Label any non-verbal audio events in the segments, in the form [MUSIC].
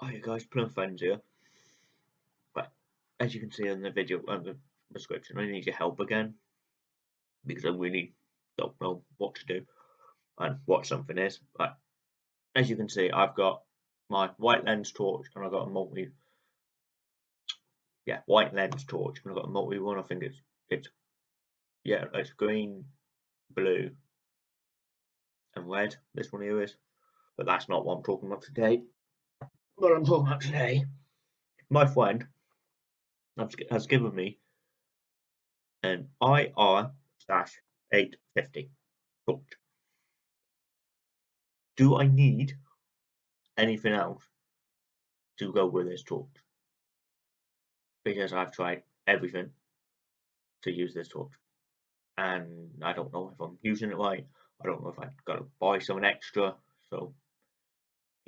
Oh, Hi guys, Plum Friends here. But as you can see in the video and the description, I need your help again because I really don't know what to do and what something is. But as you can see, I've got my white lens torch and I've got a multi yeah, white lens torch and I've got a multi one. I think it's it's yeah, it's green, blue, and red. This one here is, but that's not what I'm talking about today what I'm talking about today, my friend has given me an IR 850 torch. Do I need anything else to go with this torch? Because I've tried everything to use this torch and I don't know if I'm using it right. I don't know if I've got to buy something extra. So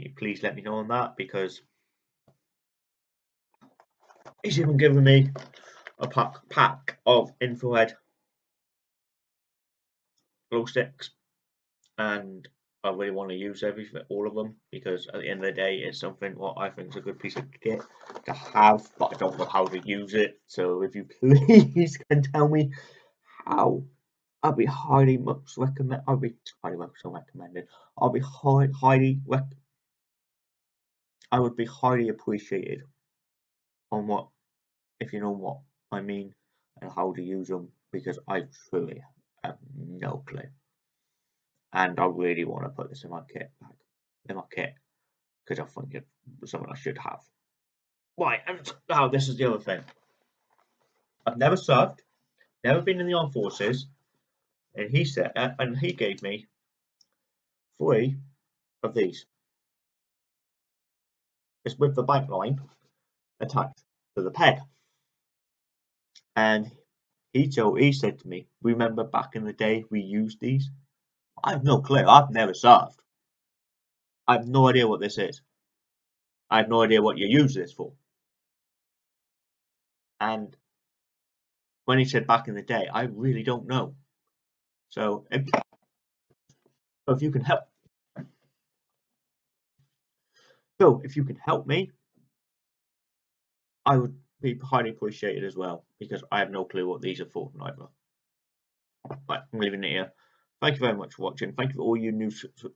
please let me know on that because he's even given me a pack, pack of infrared glow sticks and I really want to use everything, all of them, because at the end of the day, it's something what I think is a good piece of kit to have, but I don't know how to use it. So if you [LAUGHS] please can tell me how, I'd be highly much recommend. I'd be highly much recommended. I'll be high, highly rec I would be highly appreciated on what, if you know what I mean and how to use them because I truly have no clue. And I really want to put this in my kit bag, in my kit, because I think it's something I should have. Right, and now this is the other thing. I've never served, never been in the armed forces, and he said, and he gave me three of these is with the bike line attached to the peg. And he told he said to me, remember back in the day we used these? I have no clue. I've never served. I have no idea what this is. I have no idea what you use this for. And when he said back in the day, I really don't know. So if, if you can help So if you can help me, I would be highly appreciated as well because I have no clue what these are for neither. But I'm leaving it here. Thank you very much for watching. Thank you for all you new,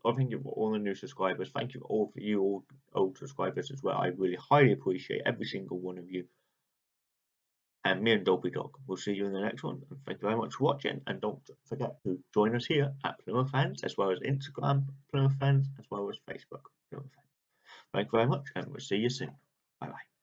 I thank you for all the new subscribers. Thank you for all for you old, old subscribers as well. I really highly appreciate every single one of you. And me and Dopey Dog will see you in the next one. And thank you very much for watching. And don't forget to join us here at Plymouth Fans, as well as Instagram Plymouth Fans, as well as Facebook Plymouth Fans. Thank you very much, and we'll see you soon. Bye bye.